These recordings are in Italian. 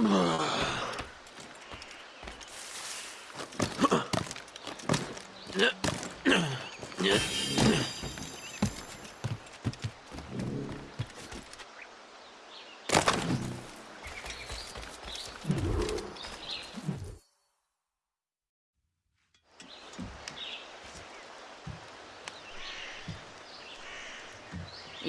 I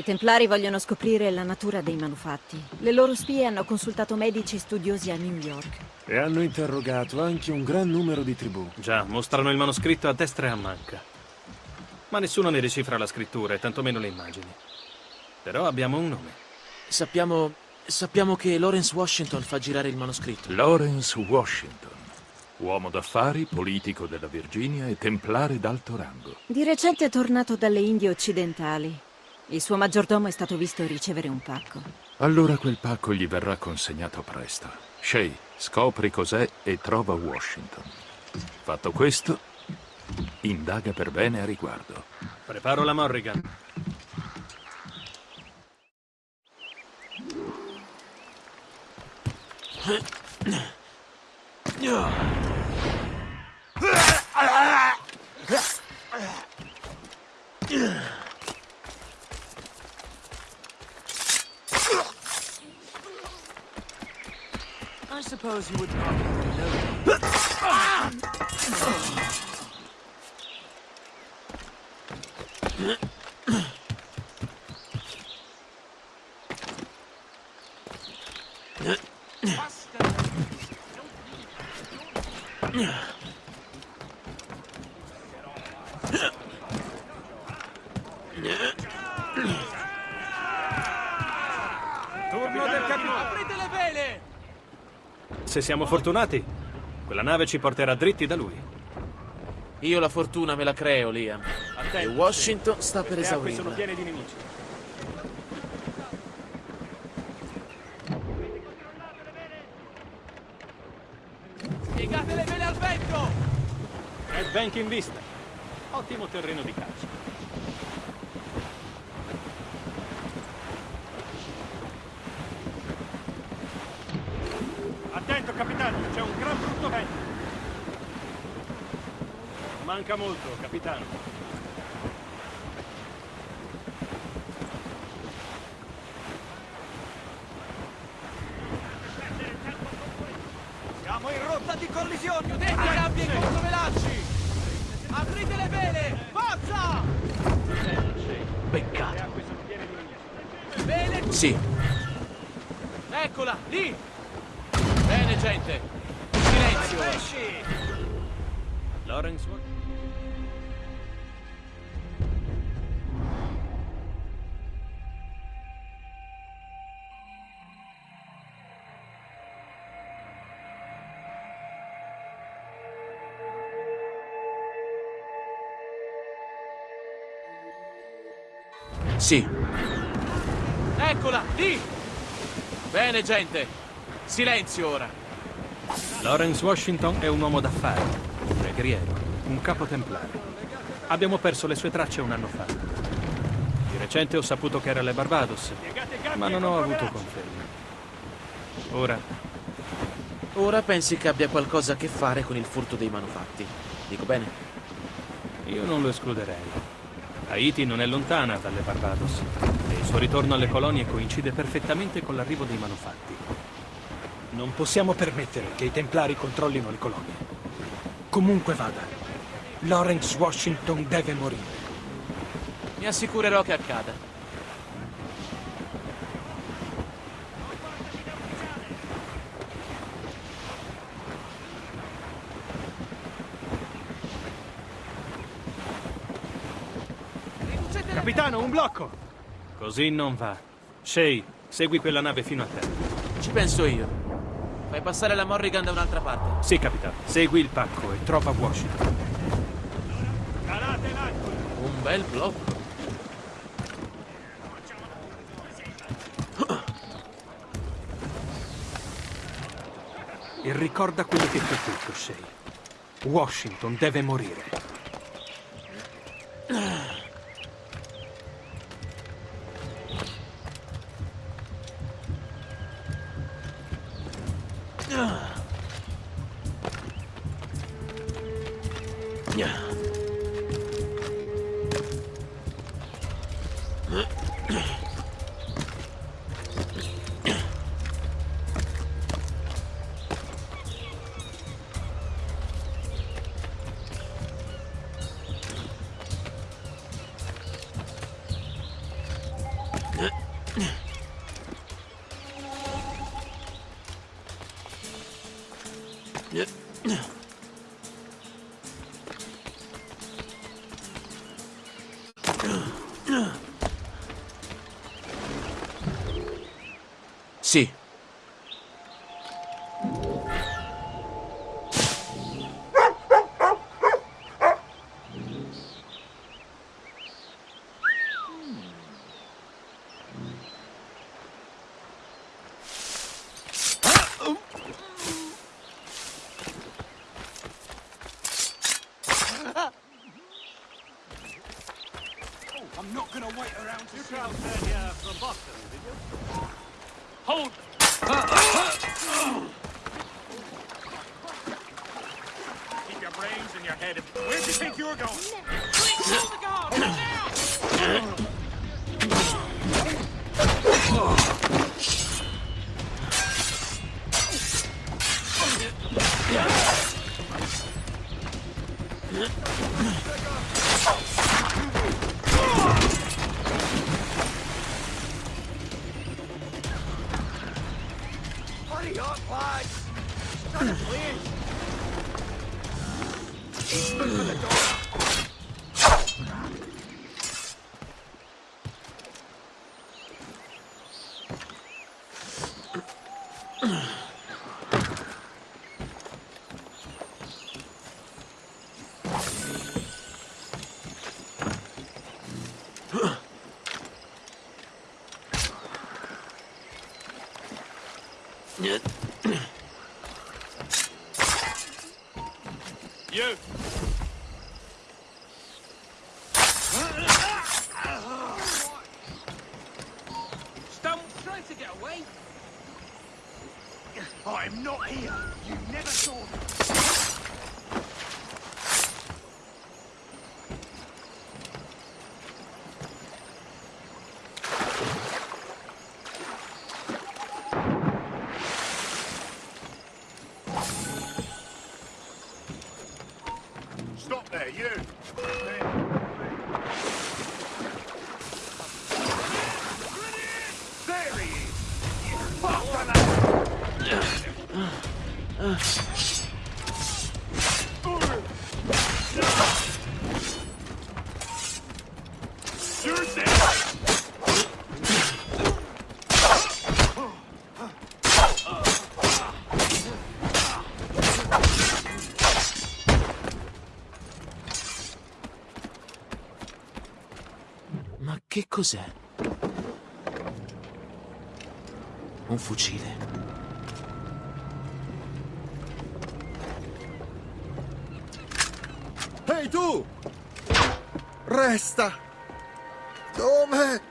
Templari vogliono scoprire la natura dei manufatti. Le loro spie hanno consultato medici e studiosi a New York. E hanno interrogato anche un gran numero di tribù. Già, mostrano il manoscritto a destra e a manca. Ma nessuno ne decifra la scrittura e tantomeno le immagini. Però abbiamo un nome. Sappiamo... sappiamo che Lawrence Washington fa girare il manoscritto. Lawrence Washington. Uomo d'affari, politico della Virginia e templare d'alto rango. Di recente è tornato dalle Indie occidentali. Il suo maggiordomo è stato visto ricevere un pacco. Allora quel pacco gli verrà consegnato presto. Shay, scopri cos'è e trova Washington. Fatto questo, indaga per bene a riguardo. Preparo la Morrigan. I suppose you would not know. Se siamo fortunati, quella nave ci porterà dritti da lui. Io la fortuna me la creo, Liam. E Washington sta per acque sono esaurirla. piene di nemici. Piegate le vele al vento! Red Bank in vista. Ottimo terreno di caccia. Attento, capitano, c'è un gran brutto vento. Manca molto, capitano. Sì, Eccola, lì! Bene, gente! Silenzio ora! Lawrence Washington è un uomo d'affari, un pregriero, un capo templare. Abbiamo perso le sue tracce un anno fa. Di recente ho saputo che era alle Barbados, ma non ho avuto conferme. Ora, Ora pensi che abbia qualcosa a che fare con il furto dei manufatti. Dico bene? io non lo escluderei. Haiti non è lontana dalle Barbados e il suo ritorno alle colonie coincide perfettamente con l'arrivo dei manufatti. Non possiamo permettere che i Templari controllino le colonie. Comunque vada, Lawrence Washington deve morire. Mi assicurerò che accada. Capitano, un blocco! Così non va. Shay, segui quella nave fino a terra. Ci penso io. Fai passare la Morrigan da un'altra parte. Sì, capitano. Segui il pacco e trova Washington. Un bel blocco. E ricorda quello che ti ho detto, Shay. Washington deve morire. Ugh. Gonna wait around to see Hold! Keep your brains in your head. Where do you think you're going? Нет. Stop you! There he is! You! You're dead! Cos'è? Un fucile. Ehi tu! Resta! Dove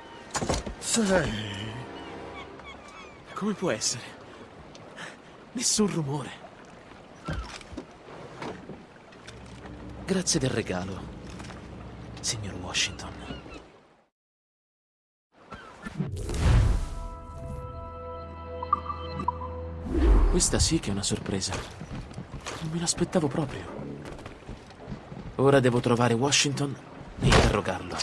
sei? Come può essere? Nessun rumore. Grazie del regalo, signor Washington. Questa sì che è una sorpresa. Non me l'aspettavo proprio. Ora devo trovare Washington e interrogarlo.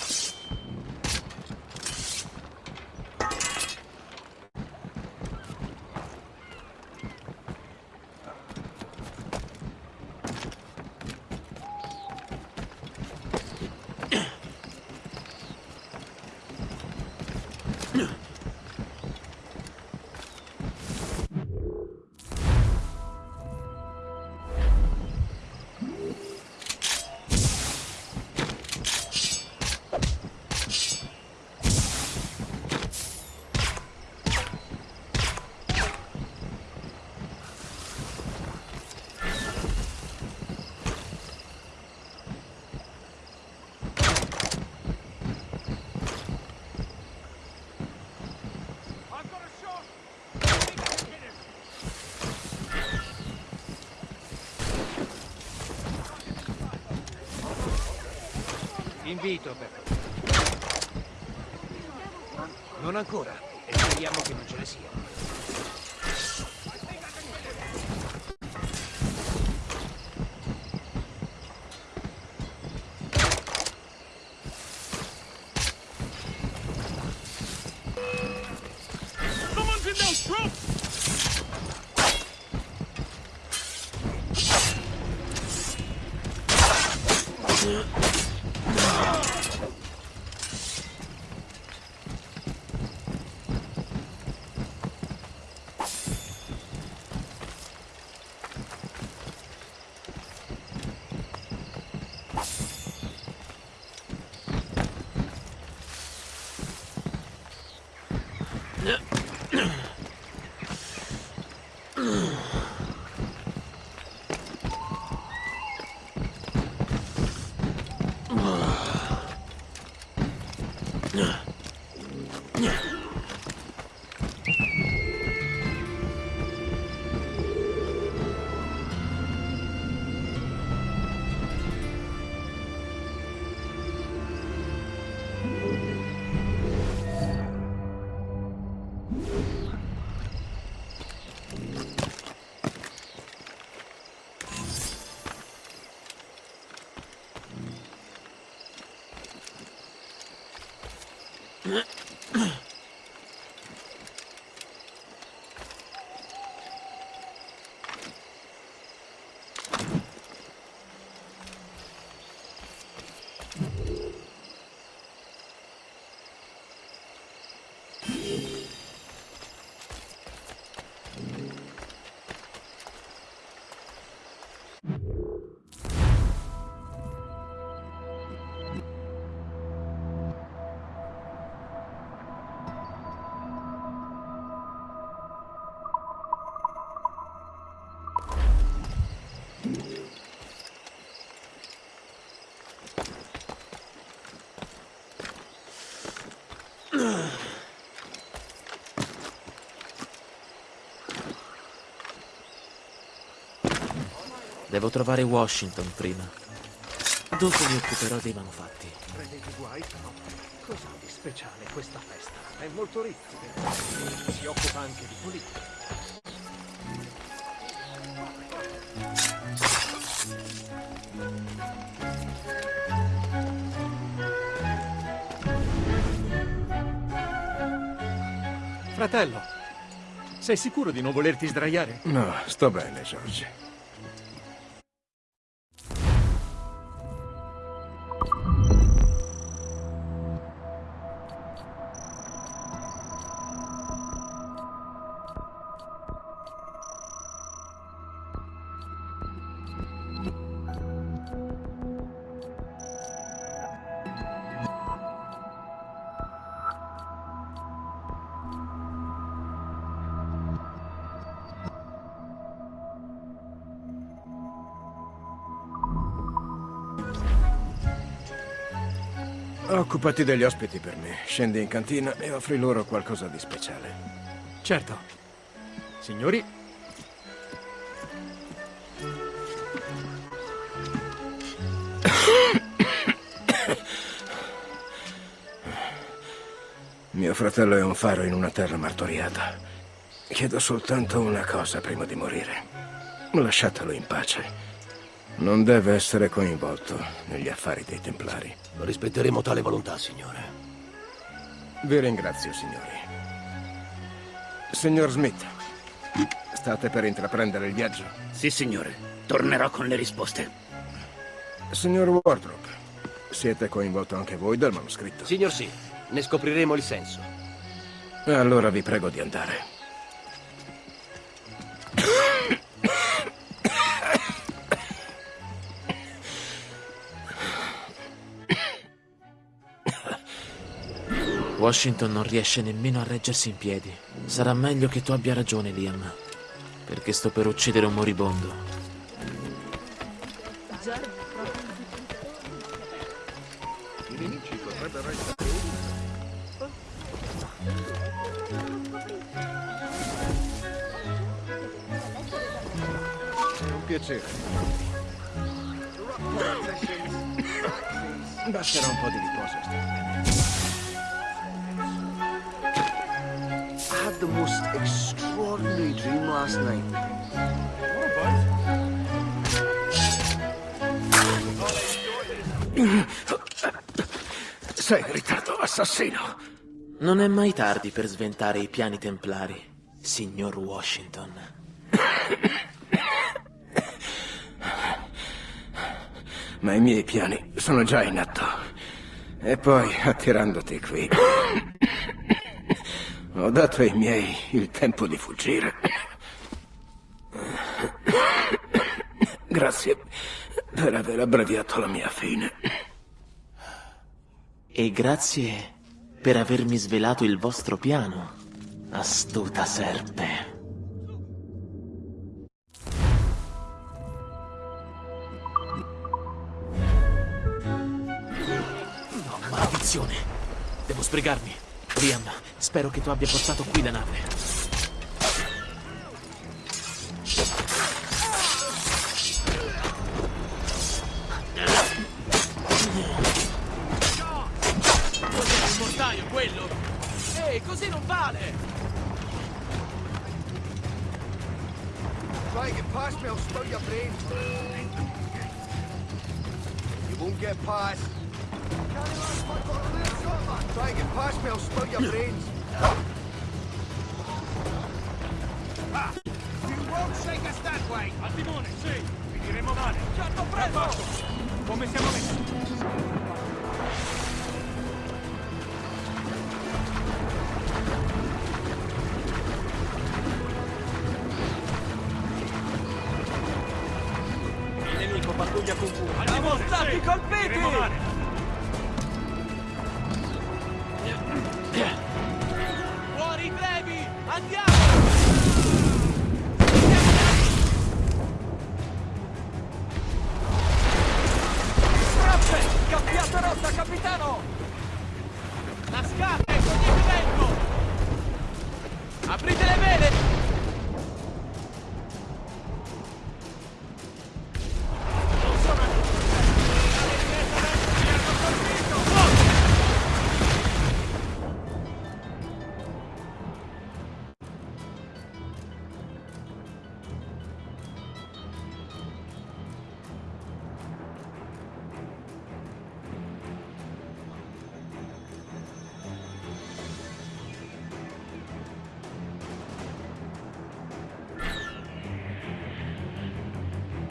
Invito per favore. Non ancora. E speriamo che non ce ne sia. Devo trovare Washington prima. Dopo mi occuperò dei manufatti. Prendete guai, però. Cos'ha di speciale questa festa? È molto ricca, vero? Si occupa anche di politica. Fratello, sei sicuro di non volerti sdraiare? No, sto bene, George. Occupati degli ospiti per me. Scendi in cantina e offri loro qualcosa di speciale. Certo. Signori, Mio fratello è un faro in una terra martoriata. Chiedo soltanto una cosa prima di morire. Lasciatelo in pace. Non deve essere coinvolto negli affari dei Templari. Rispetteremo tale volontà, signore. Vi ringrazio, signori. Signor Smith, state per intraprendere il viaggio? Sì, signore. Tornerò con le risposte. Signor Wardrop, siete coinvolto anche voi dal manoscritto? Signor sì, ne scopriremo il senso. Allora vi prego di andare. Washington non riesce nemmeno a reggersi in piedi. Sarà meglio che tu abbia ragione, Liam. Perché sto per uccidere un moribondo. Un piacere. Basterà un po' di the most extraordinary dream last night. Sei in ritardo, assassino. Non è mai tardi per sventare i piani templari, signor Washington. Ma i miei piani sono già in atto. E poi, attirandoti qui, ho dato ai miei il tempo di fuggire. Grazie per aver abbreviato la mia fine. E grazie per avermi svelato il vostro piano, astuta serpe. Oh, maledizione! Devo sbrigarmi. Liam, spero che tu abbia portato qui la nave. Cos'è il mortaio, quello? Ehi, così non vale! Try and get past me, I'll spill your brains. now.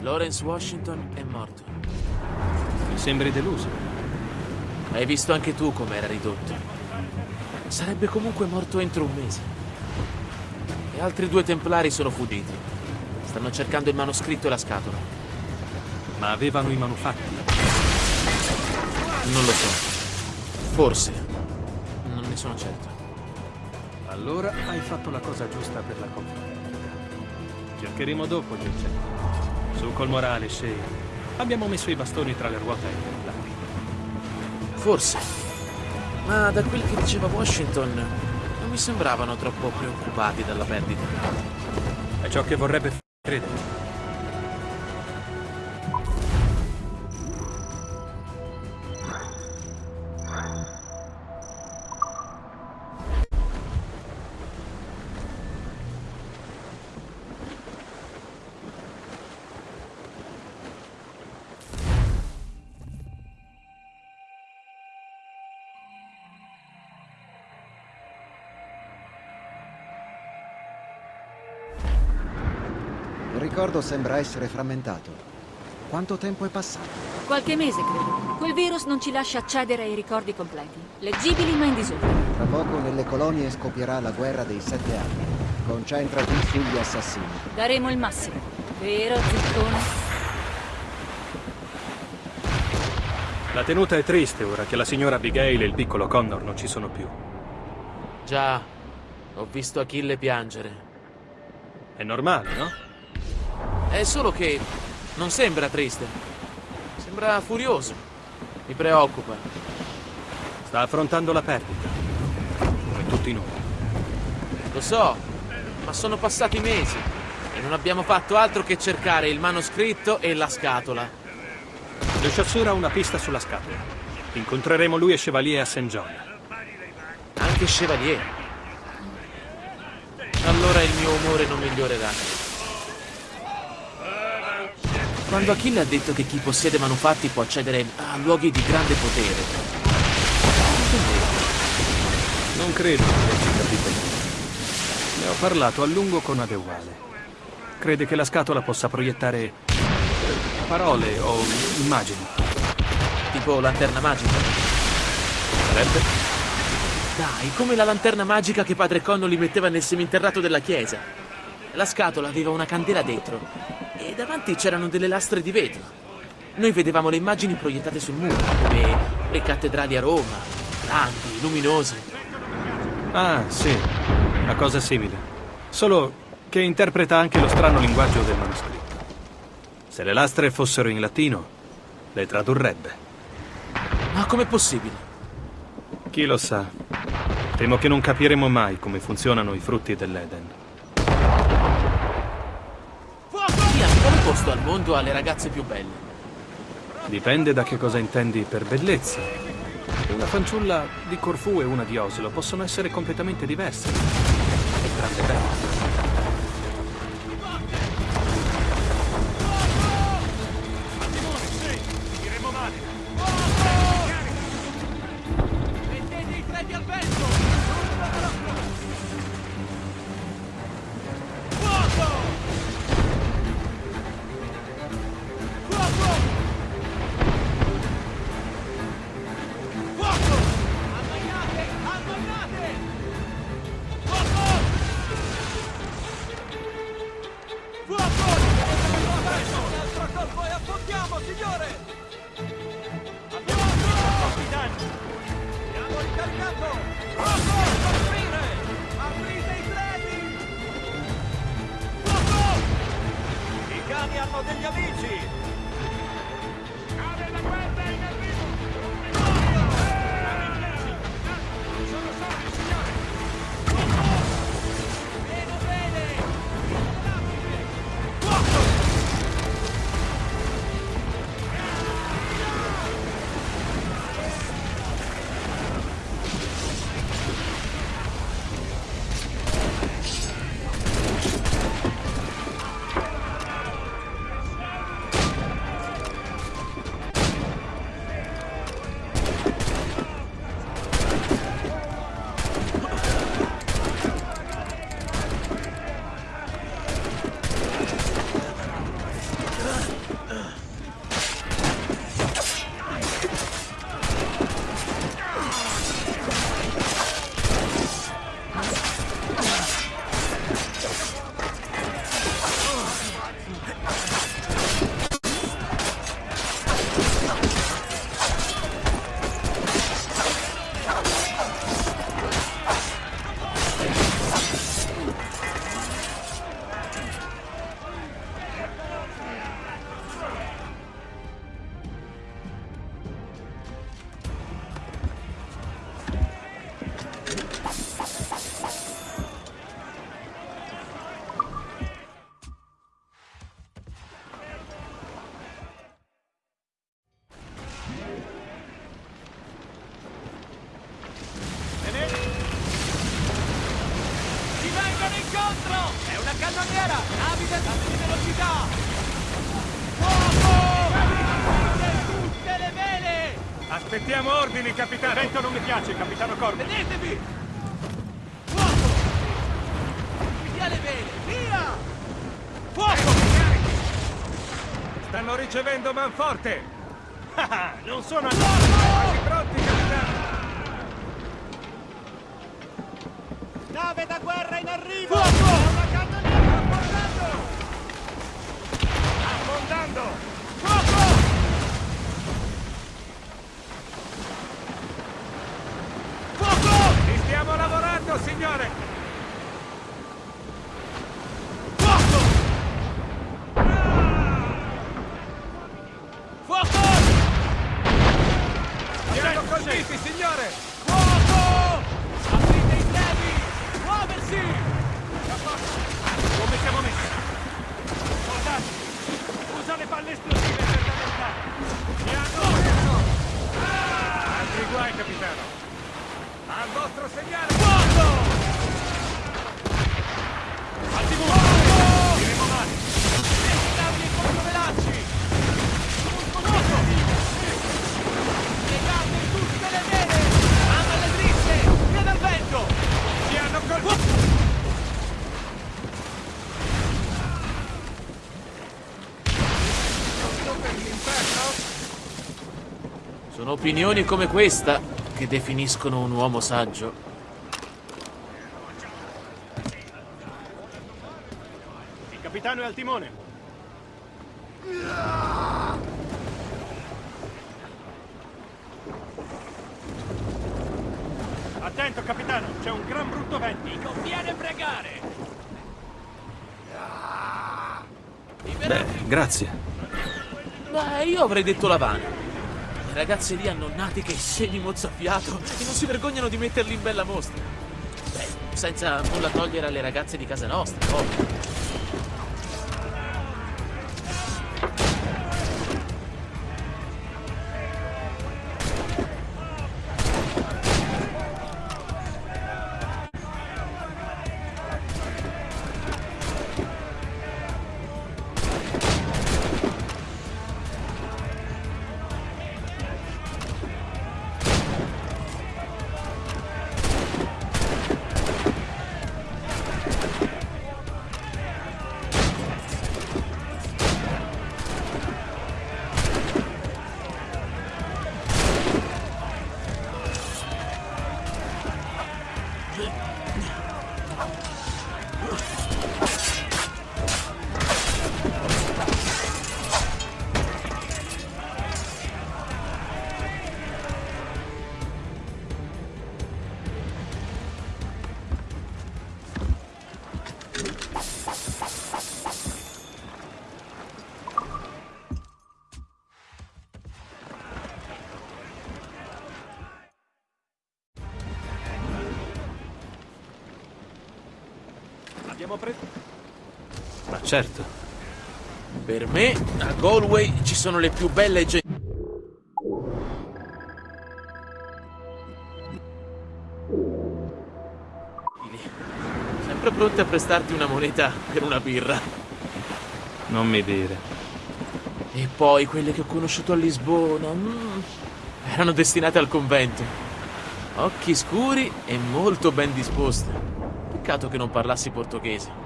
Lawrence Washington è morto. Mi sembri deluso. Hai visto anche tu com'era ridotto. Sarebbe comunque morto entro un mese. E altri due templari sono fuggiti. Stanno cercando il manoscritto e la scatola. Ma avevano i manufatti. Non lo so. Forse. Non ne sono certo. Allora hai fatto la cosa giusta per la compagnia. Cercheremo dopo gli oggetti. Su col morale, Shane. Abbiamo messo i bastoni tra le ruote templari. Forse. Ma da quel che diceva Washington, non mi sembravano troppo preoccupati dalla perdita. È ciò che vorrebbe credere. Ricordo sembra essere frammentato. Quanto tempo è passato? Qualche mese, credo. Quel virus non ci lascia accedere ai ricordi completi. Leggibili ma in disordine. Tra poco nelle colonie scoppierà la guerra dei sette anni. Concentrati sugli assassini. Daremo il massimo. Vero, Ziccone? La tenuta è triste ora che la signora Abigail e il piccolo Connor non ci sono più. Già, ho visto Achille piangere. È normale, no? È solo che non sembra triste. Sembra furioso. Mi preoccupa. Sta affrontando la perdita. Come tutti noi. Lo so, ma sono passati mesi e non abbiamo fatto altro che cercare il manoscritto e la scatola. Le Chasseur ha una pista sulla scatola. Incontreremo lui e Chevalier a St. John. Anche Chevalier. Allora il mio umore non migliorerà. Quando Achille ha detto che chi possiede manufatti può accedere a luoghi di grande potere. Non credo che abbia capito. Ne ho parlato a lungo con Adewale. Crede che la scatola possa proiettare parole o immagini. Tipo lanterna magica. Sarebbe? Dai, come la lanterna magica che padre Connolly metteva nel seminterrato della chiesa. La scatola aveva una candela dentro e davanti c'erano delle lastre di vetro. Noi vedevamo le immagini proiettate sul muro, come le cattedrali a Roma, grandi, luminose. Ah, sì. Una cosa simile. Solo che interpreta anche lo strano linguaggio del manoscritto. Se le lastre fossero in latino, le tradurrebbe. Ma com'è possibile? Chi lo sa? Temo che non capiremo mai come funzionano i frutti dell'Eden. Posto al mondo ha ragazze più belle? Dipende da che cosa intendi per bellezza. Una fanciulla di Corfù e una di Oslo possono essere completamente diverse. Belle. Mettete ordini, capitano! Il vento non mi piace, capitano Corbin. Tenetevi! Fuoco! Via le vele! Via! Fuoco! Stanno ricevendo manforte! Ah, non sono! Quasi pronti, capitano! Nave da guerra in arrivo! Fuoco! Una cannoniera affondando! Affondando! Fuoco! Fuoco! Ci stiamo lavorando, signore! Fuoco! Fuoco! Siamo colpiti, signore! Fuoco! Aprite i trebi! Muoversi! Come siamo messi? Soldati, usa le palle esplosive per danneggiare! Mi hanno... capitano! Al vostro segnale! Fuoco! Al timone! Diremo male! Navi e controvelanci! Muscoloso! Legate tutte le vele! Amma le dritte! Via dal vento! Ci hanno colpito! Sono opinioni come questa che definiscono un uomo saggio. Il capitano è al timone. Attento, capitano, c'è un gran brutto vento. Mi conviene pregare! Beh, grazie. Beh, io avrei detto la vana. Le ragazze lì hanno nati che semi mozzafiato e non si vergognano di metterli in bella mostra. Beh, senza nulla togliere alle ragazze di casa nostra, ovvio. Certo. Per me, a Galway ci sono le più belle gente. Sempre pronte a prestarti una moneta per una birra. Non mi dire. E poi quelle che ho conosciuto a Lisbona. mm, erano destinate al convento. Occhi scuri e molto ben disposte. Peccato che non parlassi portoghese.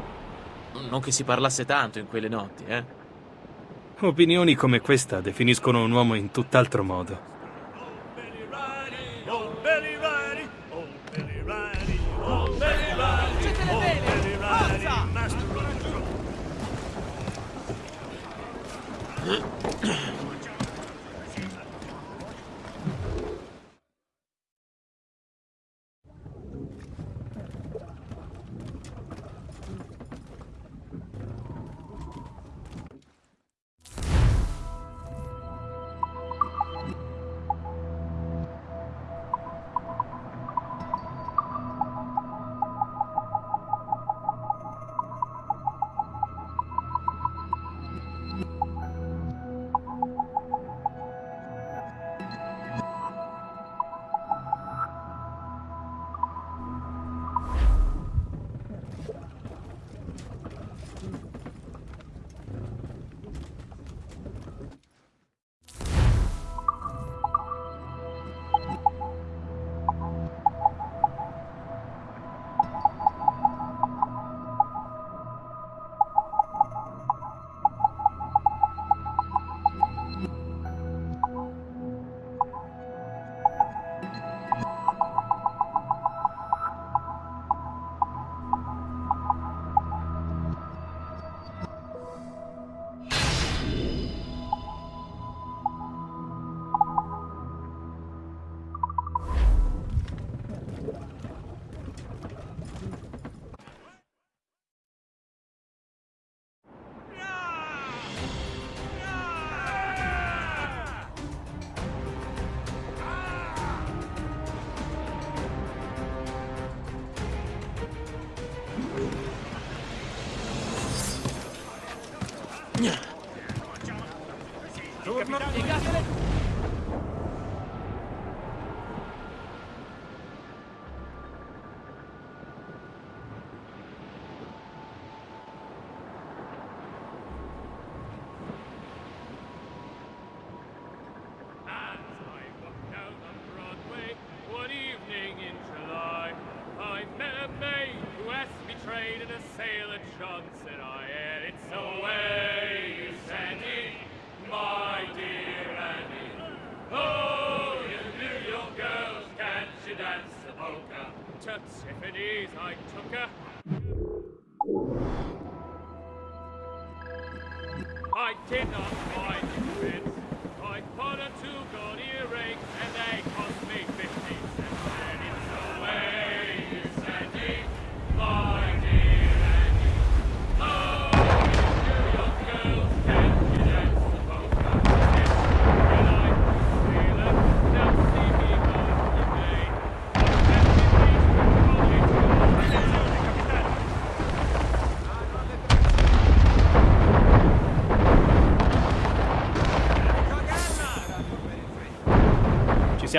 Non che si parlasse tanto in quelle notti, eh. Opinioni come questa definiscono un uomo in tutt'altro modo.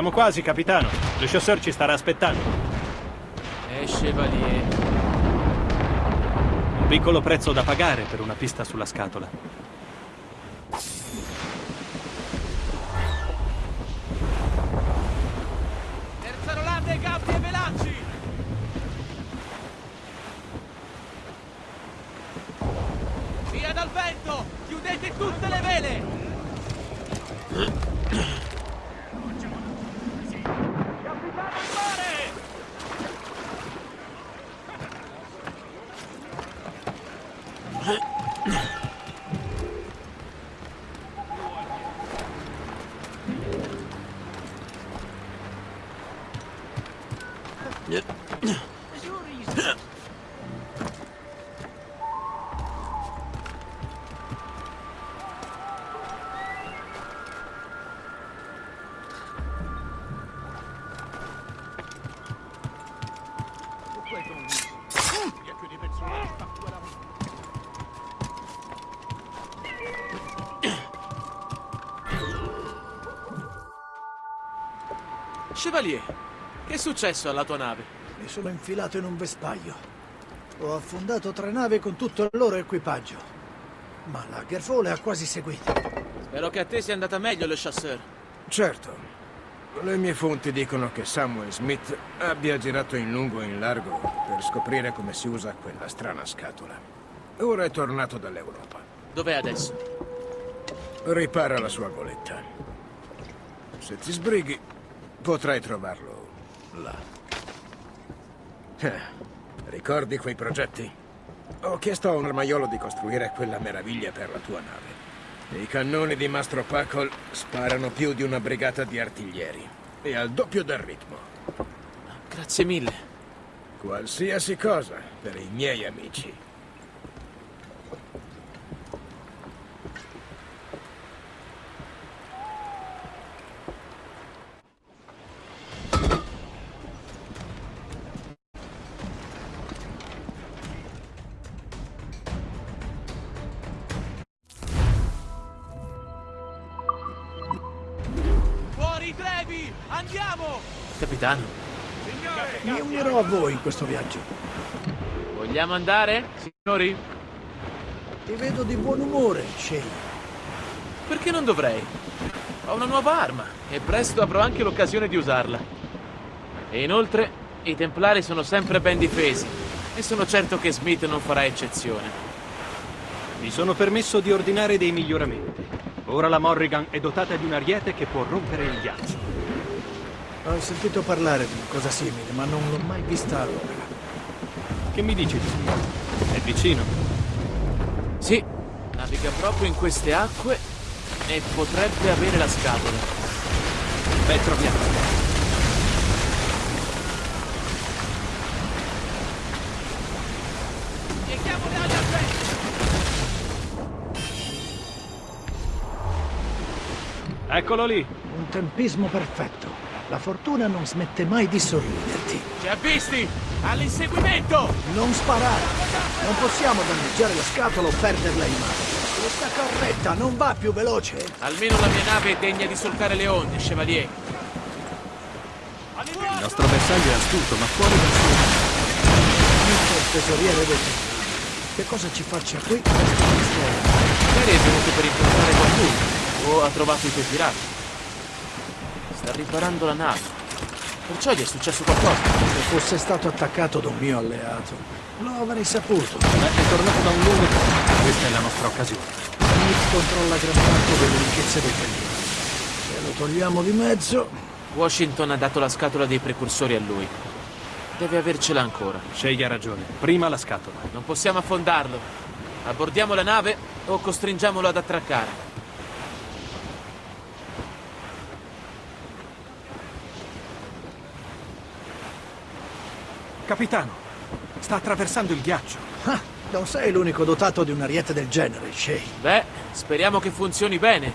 Siamo quasi, capitano. Lo chasseur ci starà aspettando. Eh, Chevalier. Un piccolo prezzo da pagare per una pista sulla scatola. Successo alla tua nave? Mi sono infilato in un vespaglio. Ho affondato tre navi con tutto il loro equipaggio. Ma la Gerfole ha quasi seguito. Spero che a te sia andata meglio, le chasseur. Certo. Le mie fonti dicono che Samuel Smith abbia girato in lungo e in largo per scoprire come si usa quella strana scatola. Ora è tornato dall'Europa. Dov'è adesso? Ripara la sua goletta. Se ti sbrighi, potrai trovarlo là. Eh, ricordi quei progetti? Ho chiesto a un armaiolo di costruire quella meraviglia per la tua nave. I cannoni di Mastro Pacol sparano più di una brigata di artiglieri. E al doppio del ritmo. Grazie mille. Qualsiasi cosa per i miei amici. In questo viaggio. vogliamo andare, signori? Ti vedo di buon umore, Shane. Perché non dovrei? Ho una nuova arma e presto avrò anche l'occasione di usarla. E inoltre, i Templari sono sempre ben difesi e sono certo che Smith non farà eccezione. Mi sono permesso di ordinare dei miglioramenti. Ora la Morrigan è dotata di un ariete che può rompere il ghiaccio. Ho sentito parlare di una cosa simile, ma non l'ho mai vista allora. Che mi dici di Smith? È vicino. Sì, naviga proprio in queste acque e potrebbe avere la scatola. Beh, troviamo. Eccolo lì. Un tempismo perfetto. La fortuna non smette mai di sorriderti. Ci ha visti! All'inseguimento! Non sparare! Non possiamo danneggiare la scatola o perderla in mare. Questa carretta non va più veloce. Almeno la mia nave è degna di solcare le onde, Chevalier. Il nostro bersaglio è astuto, ma fuori dal suo... Mister tesoriere del tempo. Che cosa ci faccia qui? Magari è venuto per incontrare qualcuno o ha trovato i tuoi pirati. Sta riparando la nave. Perciò gli è successo qualcosa. Se fosse stato attaccato da un mio alleato, lo avrei saputo. È tornato da un lungo tempo. Questa è la nostra occasione. Smith controlla gran parte delle ricchezze del periodo. Se lo togliamo di mezzo, Washington ha dato la scatola dei precursori a lui. Deve avercela ancora. Scegli ha ragione. Prima la scatola. Non possiamo affondarlo. Abbordiamo la nave o costringiamolo ad attraccare. Capitano, sta attraversando il ghiaccio. ah, non sei l'unico dotato di un'ariete del genere, Shay. Beh, speriamo che funzioni bene.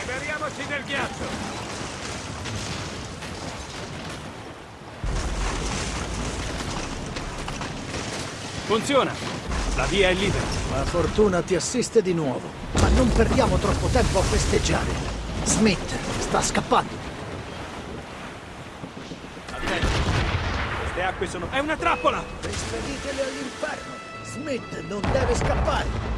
Liberiamoci del ghiaccio! Funziona. La via è libera. La fortuna ti assiste di nuovo, ma non perdiamo troppo tempo a festeggiare. Smith sta scappando. Queste acque sono... È una trappola! Rispeditele all'inferno. Smith non deve scappare.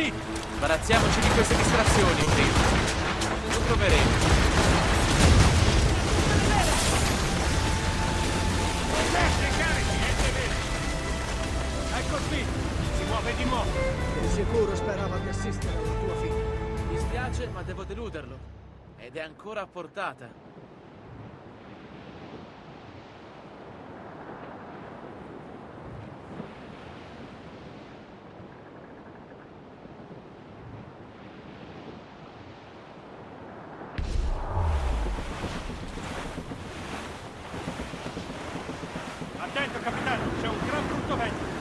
La nave di Smith! Sbarazziamoci di queste distrazioni, prima. Lo troveremo. Ecco Smith! Si muove di nuovo! Di sicuro sperava di assistere alla tua fine. Mi spiace, ma devo deluderlo. Ed è ancora a portata. Attento, capitano! C'è un gran brutto vento!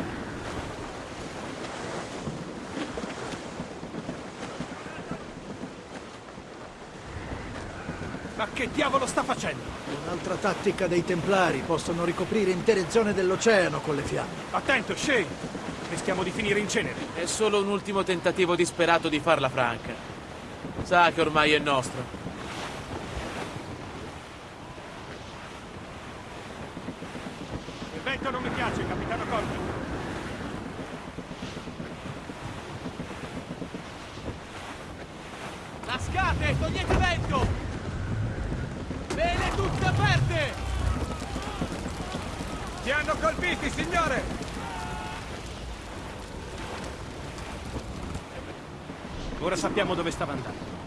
Ma che diavolo sta facendo? Un'altra tattica dei Templari possono ricoprire intere zone dell'oceano con le fiamme. Attento, Shane! Rischiamo di finire in cenere. È solo un ultimo tentativo disperato di farla franca. Sa che ormai è nostro. Il vento non mi piace, capitano Corbin. Lascate, togliete vento! Vele tutte aperte! Ti hanno colpiti, signore! Ora sappiamo dove stava andando.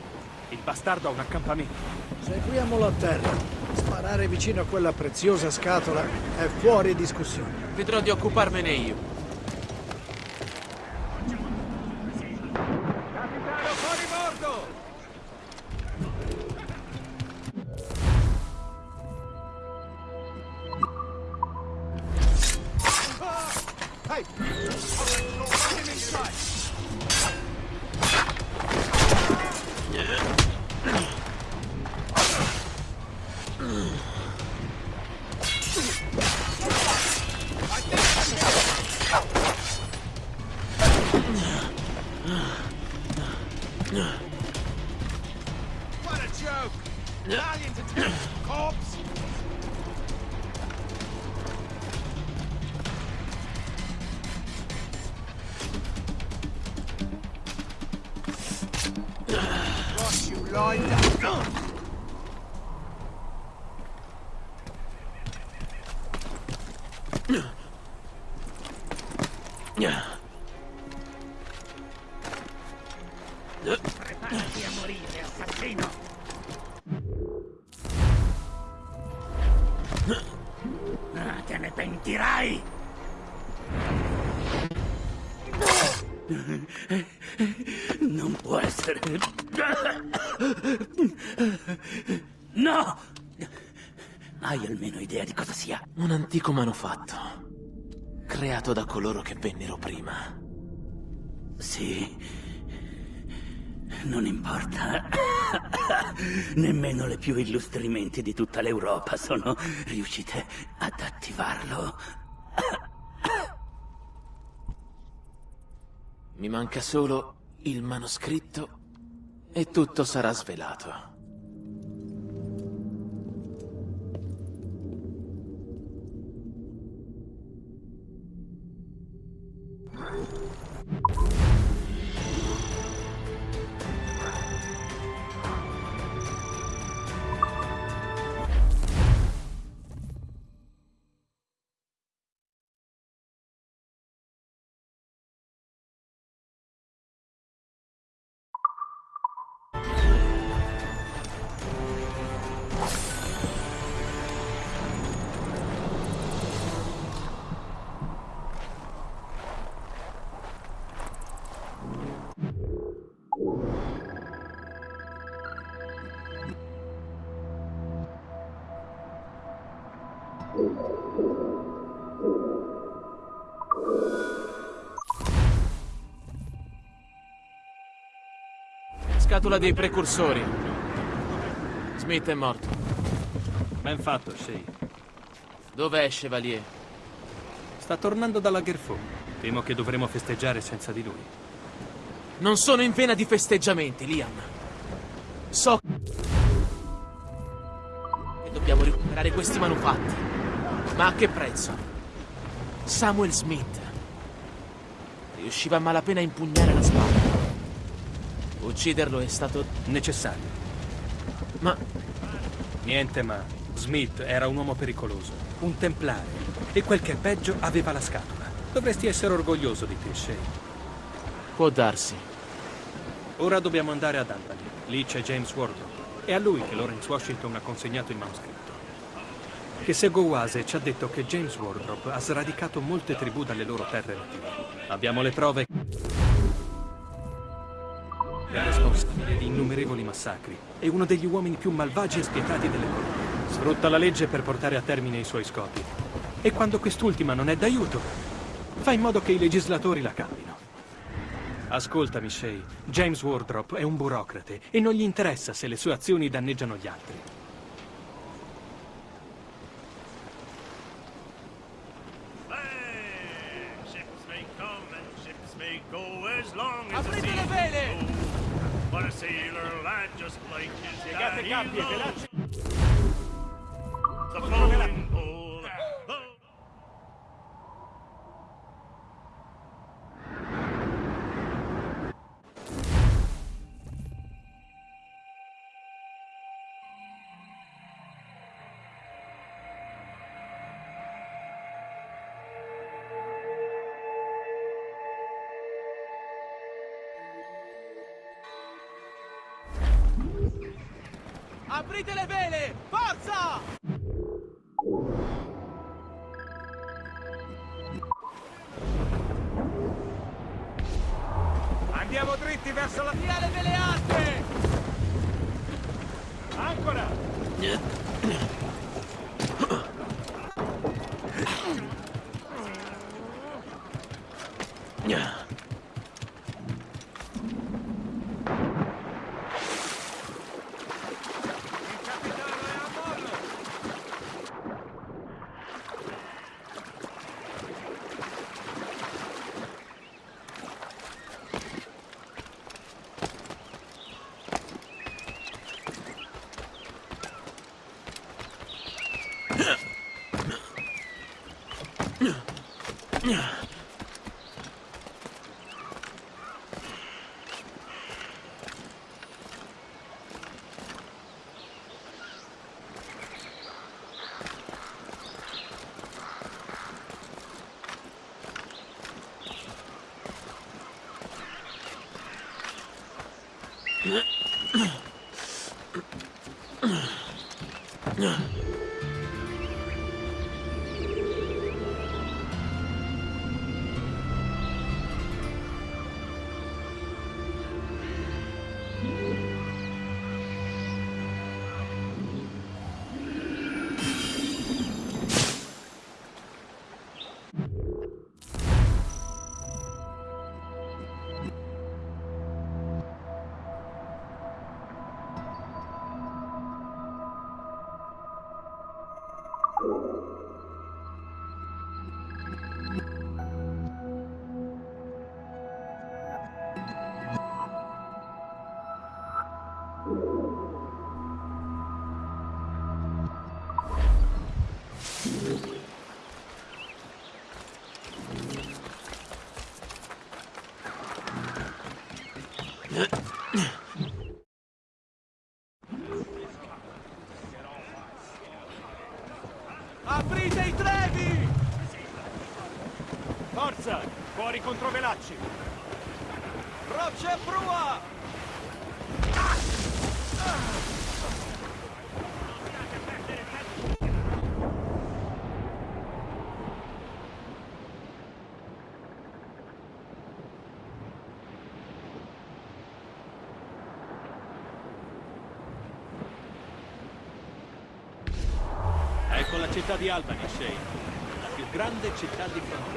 Il bastardo ha un accampamento. Seguiamolo a terra. Sparare vicino a quella preziosa scatola è fuori discussione. Vedrò di occuparmene io. Essere. No! Hai almeno idea di cosa sia? Un antico manufatto. Creato da coloro che vennero prima. Sì. Non importa. Nemmeno le più illustri menti di tutta l'Europa sono riuscite ad attivarlo. Mi manca solo il manoscritto e tutto sarà svelato. Scatola dei precursori. Smith è morto. Ben fatto, Shay. Dov'è Chevalier? Sta tornando dalla Gerfo. Temo che dovremo festeggiare senza di lui. Non sono in vena di festeggiamenti, Liam. So che dobbiamo recuperare questi manufatti. Ma a che prezzo? Samuel Smith riusciva a malapena a impugnare la spada. Ucciderlo è stato necessario. Ma niente ma. Smith era un uomo pericoloso, un templare, e quel che è peggio aveva la scatola. Dovresti essere orgoglioso di te, Shay. Può darsi. Ora dobbiamo andare ad Albany. Lì c'è James Wardrop. È a lui che Lawrence Washington ha consegnato il manoscritto. Che Seguoase ci ha detto che James Wardrop ha sradicato molte tribù dalle loro terre native. Abbiamo le prove innumerevoli massacri. È uno degli uomini più malvagi e spietati delle colonie. Sfrutta la legge per portare a termine i suoi scopi. E quando quest'ultima non è d'aiuto, fa in modo che i legislatori la cambino. Ascoltami, Shay. James Wardrop è un burocrate e non gli interessa se le sue azioni danneggiano gli altri. Piegate daddy capi e Aprite le vele! Forza! Andiamo dritti verso la... finale delle altre! Ancora! Yeah. Velacci! Rocce prua! Ecco la città di Albany, Shane. La più grande città di frontiera.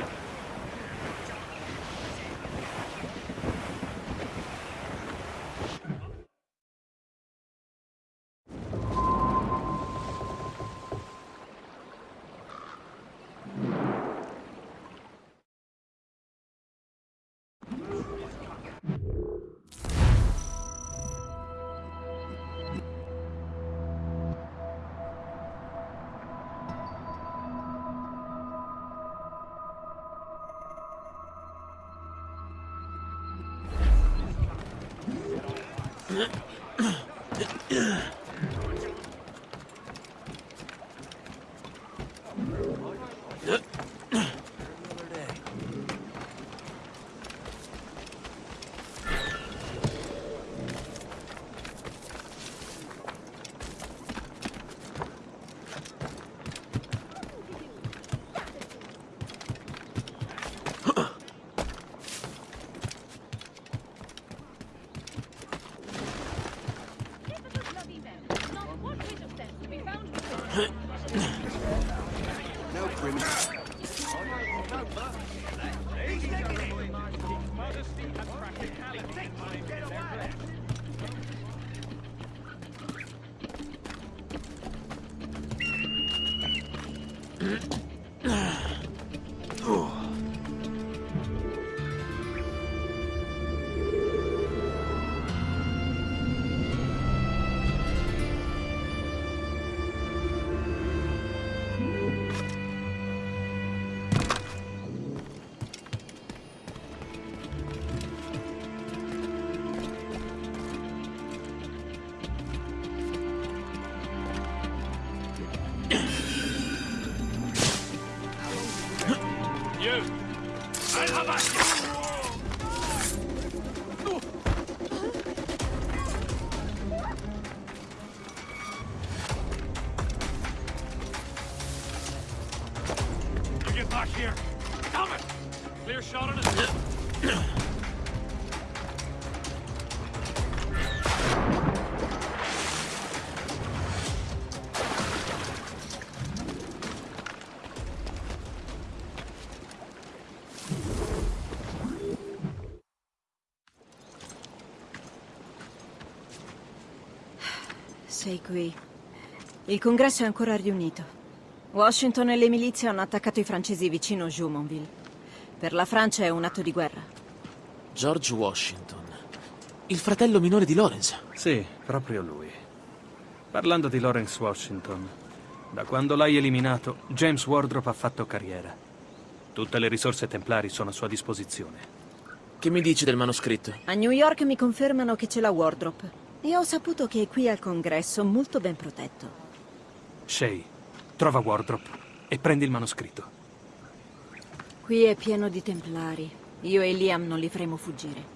Ugh. Sei qui. Il congresso è ancora riunito. Washington e le milizie hanno attaccato i francesi vicino Jumonville. Per la Francia è un atto di guerra. George Washington. Il fratello minore di Lawrence. Sì, proprio lui. Parlando di Lawrence Washington, da quando l'hai eliminato, James Wardrop ha fatto carriera. Tutte le risorse templari sono a sua disposizione. Che mi dici del manoscritto? A New York mi confermano che c'è la Wardrop. E ho saputo che è qui al congresso, molto ben protetto. Shay, trova Wardrop e prendi il manoscritto. Qui è pieno di templari. Io e Liam non li faremo fuggire.